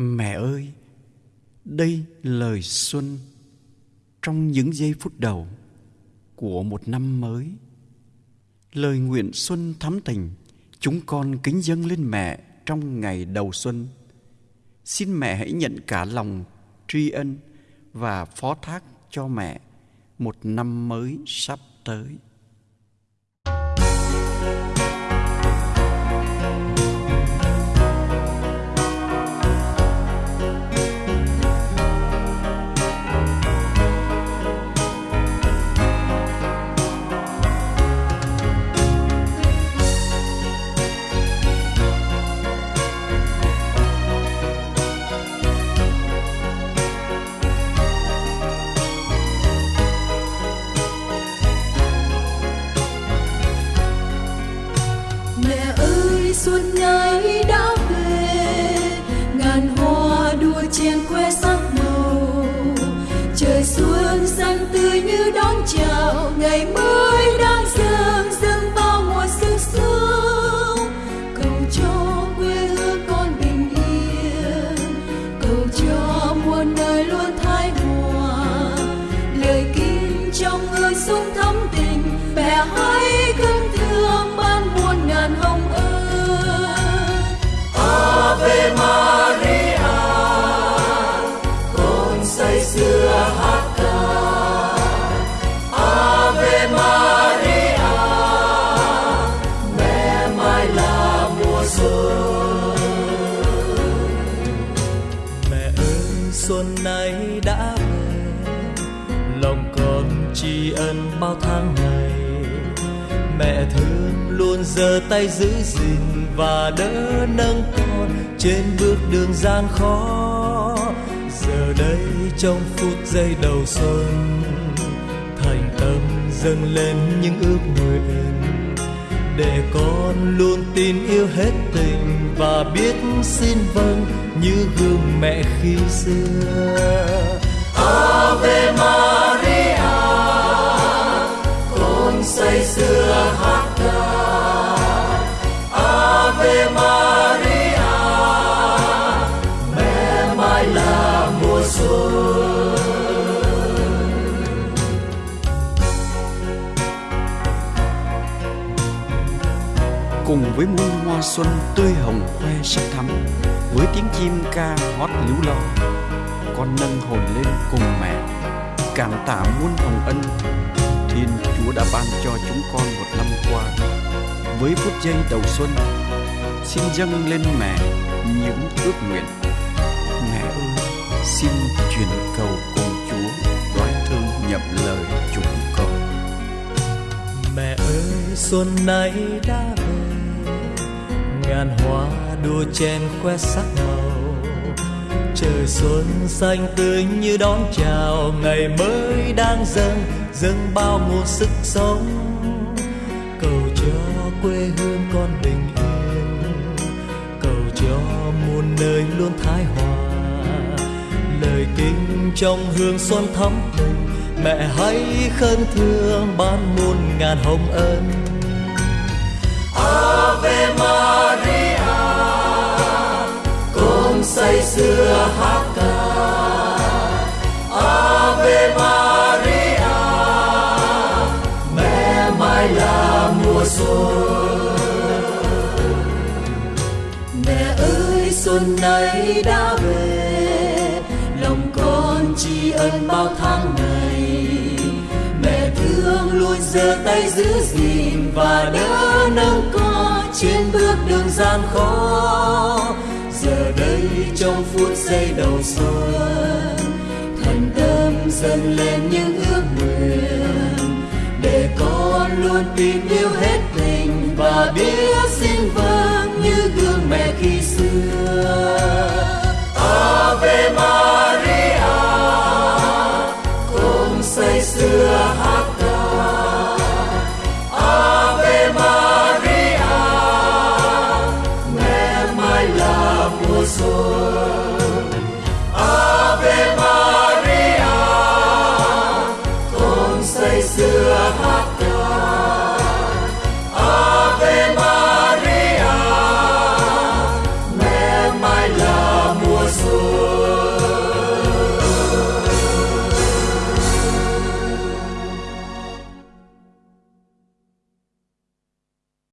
Mẹ ơi, đây lời xuân trong những giây phút đầu của một năm mới. Lời nguyện xuân thắm tình, chúng con kính dâng lên mẹ trong ngày đầu xuân. Xin mẹ hãy nhận cả lòng tri ân và phó thác cho mẹ một năm mới sắp tới. Xuân nay xuân nay đã về. Lòng con tri ân bao tháng ngày. Mẹ thương luôn giơ tay giữ gìn và đỡ nâng con trên bước đường gian khó. Giờ đây trong phút giây đầu xuân, thành tâm dâng lên những ước nguyện để con luôn tin yêu hết tình và biết xin vâng như gương mẹ khi xưa. Ave Maria cùng với muôn hoa xuân tươi hồng khoe sắc thắm, với tiếng chim ca hót líu lo, con nâng hồn lên cùng mẹ, cảm tạ muôn hồng ân. Thiên chúa đã ban cho chúng con một năm qua, với phút giây đầu xuân, xin dâng lên mẹ những ước nguyện. Mẹ ơi, xin truyền cầu cùng chúa đoái thương nhậm lời chúng con. Mẹ ơi, xuân nay đã về ngàn hoa đua chen khoe sắc màu. Trời xuân xanh tươi như đón chào, ngày mới đang dâng dâng bao nguồn sức sống. Cầu cho quê hương con bình yên, cầu cho muôn nơi luôn thái hòa. Lời kinh trong hương xuân thắm tình mẹ hãy khấn thương ban muôn ngàn hồng ân. Xưa hát ca Ave Maria, mẹ mai là mùa xuân mẹ ơi, xuân nay đã về, lòng con tri ân bao tháng ngày. Mẹ thương luôn giơ tay giữ gìn và đỡ nâng con trên bước đường gian khó trong phút giây đầu xuân. Thành tâm dâng lên những ước nguyện để con luôn tin yêu hết tình và biết xin vâng như gương mẹ khi xưa. xưa hơn.